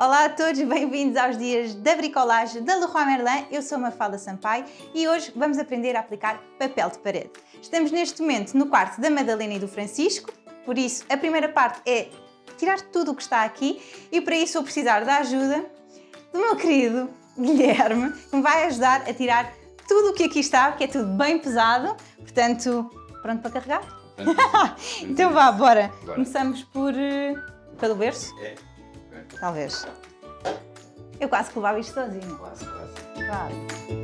Olá a todos, bem-vindos aos dias da bricolagem da Leroy Merlin. Eu sou Mafalda Sampaio e hoje vamos aprender a aplicar papel de parede. Estamos neste momento no quarto da Madalena e do Francisco, por isso a primeira parte é tirar tudo o que está aqui e para isso vou precisar da ajuda do meu querido Guilherme, que me vai ajudar a tirar tudo o que aqui está, porque é tudo bem pesado, portanto, pronto para carregar? então vá, bora. bora. Começamos por... Uh, pelo berço? É. Talvez. Eu quase que levava isto sozinho. Quase, quase. Quase.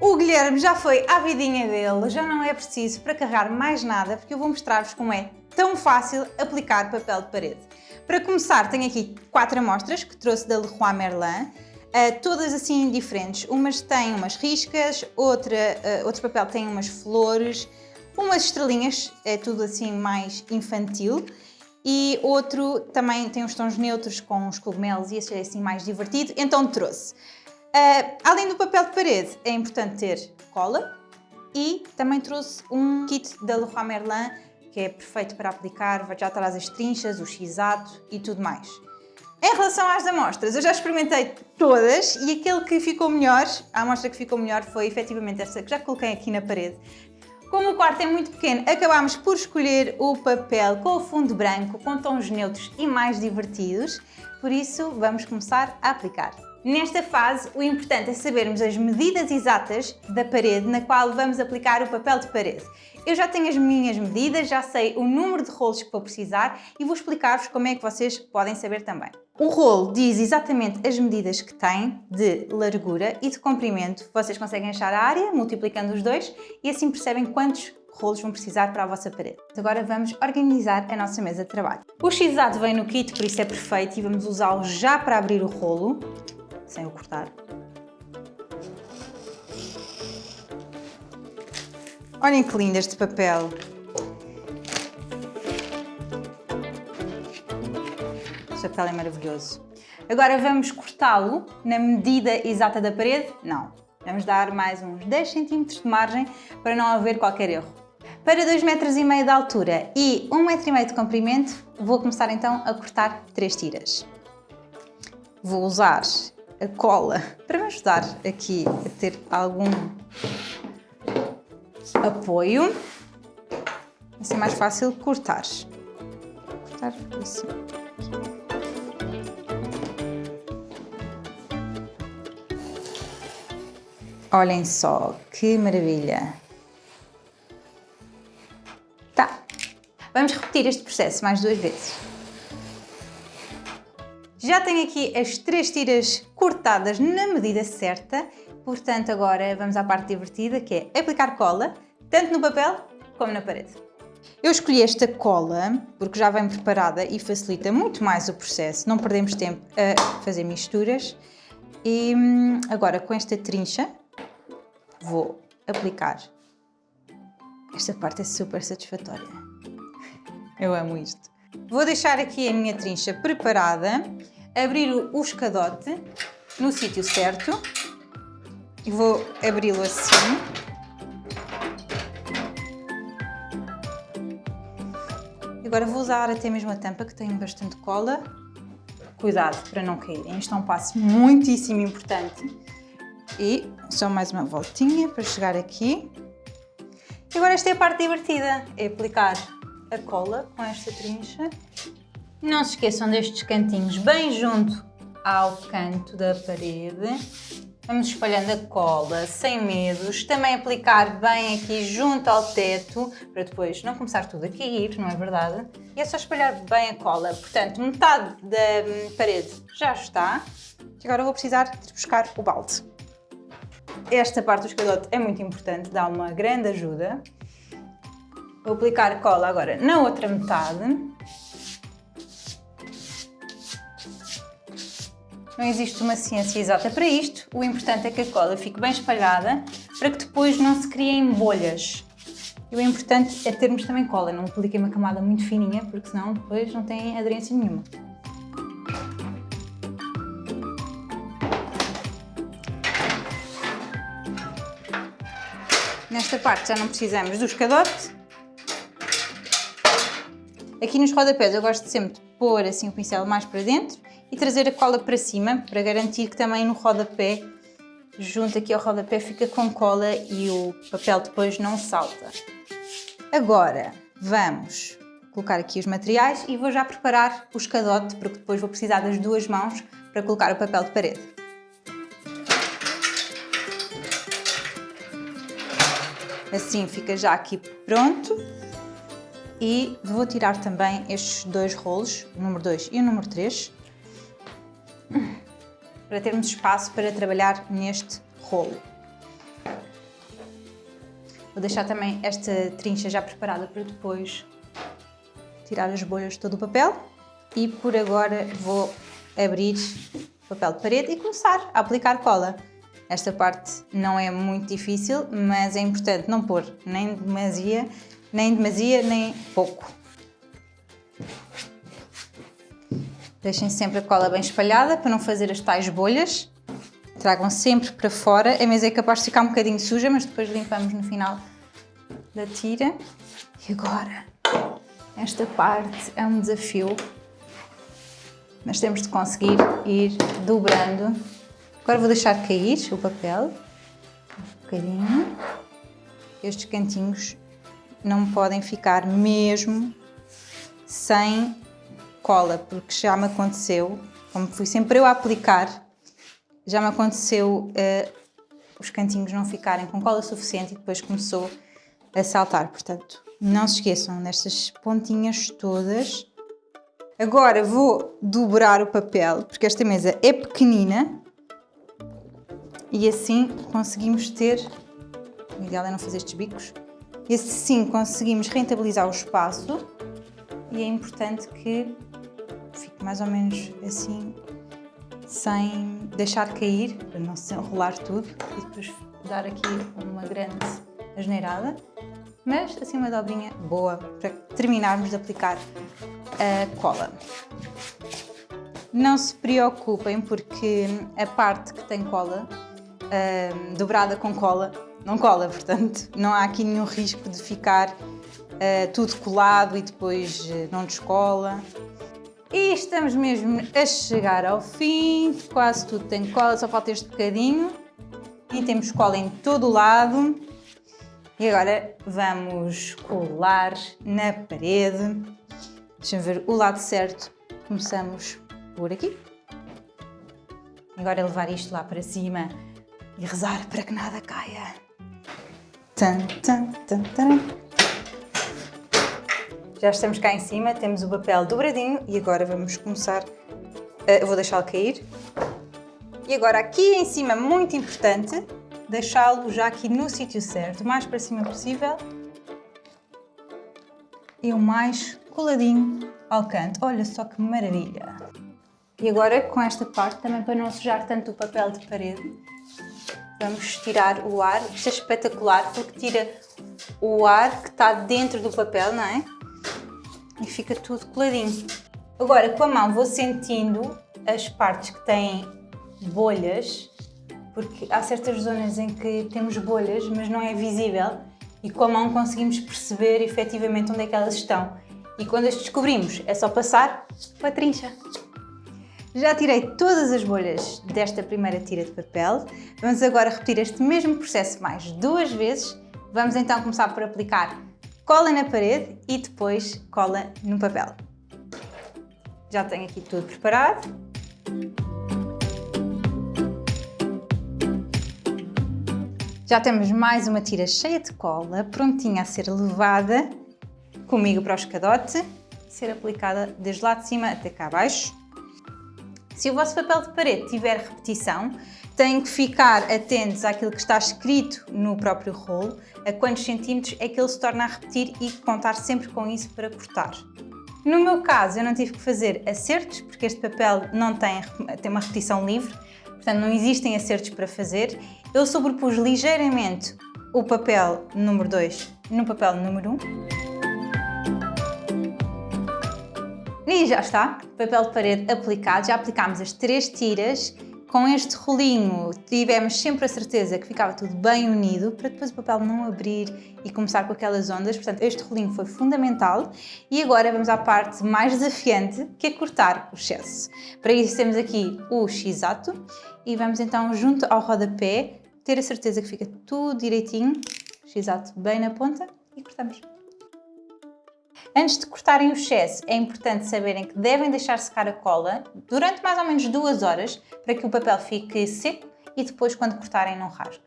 O Guilherme já foi à vidinha dele, já não é preciso para carregar mais nada, porque eu vou mostrar-vos como é tão fácil aplicar papel de parede. Para começar, tenho aqui quatro amostras que trouxe da Leroy Merlin, todas assim diferentes. Umas têm umas riscas, outra, uh, outro papel tem umas flores, umas estrelinhas, é tudo assim mais infantil. E outro também tem uns tons neutros com os cogumelos e esse é assim mais divertido, então trouxe. Uh, além do papel de parede, é importante ter cola e também trouxe um kit da Leroy Merlin que é perfeito para aplicar, já traz as trinchas, o x-ato e tudo mais. Em relação às amostras, eu já experimentei todas e aquele que ficou melhor, a amostra que ficou melhor foi efetivamente esta que já coloquei aqui na parede. Como o quarto é muito pequeno, acabámos por escolher o papel com o fundo branco, com tons neutros e mais divertidos, por isso vamos começar a aplicar. Nesta fase, o importante é sabermos as medidas exatas da parede na qual vamos aplicar o papel de parede. Eu já tenho as minhas medidas, já sei o número de rolos que vou precisar e vou explicar-vos como é que vocês podem saber também. O rolo diz exatamente as medidas que tem de largura e de comprimento. Vocês conseguem achar a área multiplicando os dois e assim percebem quantos rolos vão precisar para a vossa parede. Agora vamos organizar a nossa mesa de trabalho. O x vem no kit, por isso é perfeito e vamos usá-lo já para abrir o rolo, sem o cortar. Olhem que lindo este papel. Este papel é maravilhoso. Agora vamos cortá-lo na medida exata da parede? Não. Vamos dar mais uns 10 cm de margem para não haver qualquer erro. Para 2,5 metros de altura e 1,5 metro de comprimento, vou começar então a cortar 3 tiras. Vou usar a cola para me ajudar aqui a ter algum apoio. Assim é mais fácil cortar. Cortar assim. Olhem só, que maravilha! Tá, vamos repetir este processo mais duas vezes. Já tenho aqui as três tiras cortadas na medida certa, portanto agora vamos à parte divertida que é aplicar cola tanto no papel como na parede. Eu escolhi esta cola porque já vem preparada e facilita muito mais o processo, não perdemos tempo a fazer misturas. E hum, agora com esta trincha vou aplicar. Esta parte é super satisfatória. Eu amo isto. Vou deixar aqui a minha trincha preparada, abrir o escadote no sítio certo vou abri-lo assim Agora vou usar até mesmo a tampa que tem bastante cola. Cuidado para não caírem, isto é um passo muitíssimo importante. E só mais uma voltinha para chegar aqui. E agora esta é a parte divertida, é aplicar a cola com esta trincha. Não se esqueçam destes cantinhos bem junto ao canto da parede Vamos espalhando a cola sem medos, também aplicar bem aqui junto ao teto, para depois não começar tudo a cair, não é verdade? E é só espalhar bem a cola, portanto metade da hum, parede já está. Agora vou precisar de buscar o balde. Esta parte do escadote é muito importante, dá uma grande ajuda. Vou aplicar cola agora na outra metade. Não existe uma ciência exata para isto, o importante é que a cola fique bem espalhada para que depois não se criem bolhas. E o importante é termos também cola, não apliquem uma camada muito fininha, porque senão depois não tem aderência nenhuma. Nesta parte já não precisamos do escadote. Aqui nos rodapés eu gosto sempre de pôr assim o pincel mais para dentro e trazer a cola para cima para garantir que também no rodapé, junto aqui ao rodapé, fica com cola e o papel depois não salta. Agora vamos colocar aqui os materiais e vou já preparar o escadote porque depois vou precisar das duas mãos para colocar o papel de parede. Assim fica já aqui pronto. E vou tirar também estes dois rolos, o número 2 e o número 3, para termos espaço para trabalhar neste rolo. Vou deixar também esta trincha já preparada para depois tirar as bolhas de todo o papel. E por agora vou abrir o papel de parede e começar a aplicar cola. Esta parte não é muito difícil, mas é importante não pôr nem demasia, nem demasia, nem pouco. Deixem sempre a cola bem espalhada para não fazer as tais bolhas. Tragam sempre para fora. A mesa é capaz de ficar um bocadinho suja, mas depois limpamos no final da tira. E agora, esta parte é um desafio, mas temos de conseguir ir dobrando Agora vou deixar cair o papel, um bocadinho. Estes cantinhos não podem ficar mesmo sem cola, porque já me aconteceu, como fui sempre eu a aplicar, já me aconteceu uh, os cantinhos não ficarem com cola suficiente e depois começou a saltar. Portanto, não se esqueçam destas pontinhas todas. Agora vou dobrar o papel, porque esta mesa é pequenina e assim conseguimos ter, o ideal é não fazer estes bicos, e assim conseguimos rentabilizar o espaço e é importante que fique mais ou menos assim, sem deixar cair, para não se enrolar tudo e depois dar aqui uma grande asneirada, mas assim uma dobrinha boa para terminarmos de aplicar a cola. Não se preocupem porque a parte que tem cola uh, dobrada com cola, não cola, portanto, não há aqui nenhum risco de ficar uh, tudo colado e depois uh, não descola. E estamos mesmo a chegar ao fim, quase tudo tem cola, só falta este bocadinho. E temos cola em todo o lado. E agora vamos colar na parede. Deixa-me ver o lado certo. Começamos por aqui. Agora levar isto lá para cima e rezar para que nada caia. Tan, tan, tan. Já estamos cá em cima, temos o papel dobradinho e agora vamos começar, uh, vou deixá-lo cair. E agora aqui em cima, muito importante, deixá-lo já aqui no sítio certo, o mais para cima possível e o mais coladinho ao canto. Olha só que maravilha! E agora com esta parte, também para não sujar tanto o papel de parede, Vamos tirar o ar. Isto é espetacular porque tira o ar que está dentro do papel, não é? E fica tudo coladinho. Agora, com a mão vou sentindo as partes que têm bolhas, porque há certas zonas em que temos bolhas, mas não é visível, e com a mão conseguimos perceber efetivamente onde é que elas estão. E quando as descobrimos, é só passar com a trincha. Já tirei todas as bolhas desta primeira tira de papel. Vamos agora repetir este mesmo processo mais duas vezes. Vamos então começar por aplicar cola na parede e depois cola no papel. Já tenho aqui tudo preparado. Já temos mais uma tira cheia de cola, prontinha a ser levada comigo para o escadote ser aplicada desde lá de cima até cá abaixo. Se o vosso papel de parede tiver repetição, têm que ficar atentos àquilo que está escrito no próprio rolo, a quantos centímetros é que ele se torna a repetir e contar sempre com isso para cortar. No meu caso, eu não tive que fazer acertos, porque este papel não tem, tem uma repetição livre, portanto não existem acertos para fazer. Eu sobrepus ligeiramente o papel número 2 no papel número 1. Um. E já está, papel de parede aplicado, já aplicámos as três tiras. Com este rolinho tivemos sempre a certeza que ficava tudo bem unido para depois o papel não abrir e começar com aquelas ondas, portanto este rolinho foi fundamental. E agora vamos à parte mais desafiante que é cortar o excesso. Para isso temos aqui o x-ato e vamos então junto ao rodapé ter a certeza que fica tudo direitinho, x-ato bem na ponta e cortamos. Antes de cortarem o excesso, é importante saberem que devem deixar secar a cola durante mais ou menos duas horas para que o papel fique seco e depois quando cortarem não rasgue.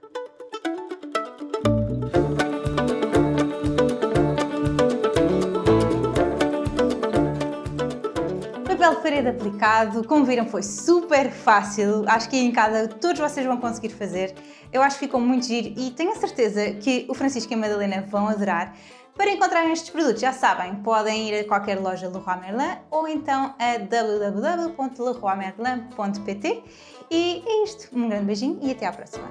Papel de parede aplicado, como viram foi super fácil, acho que em casa todos vocês vão conseguir fazer. Eu acho que ficou muito giro e tenho a certeza que o Francisco e a Madalena vão adorar. Para encontrarem estes produtos, já sabem, podem ir a qualquer loja Leroy Merlin ou então a www.leroymerlin.pt e é isto. Um grande beijinho e até à próxima!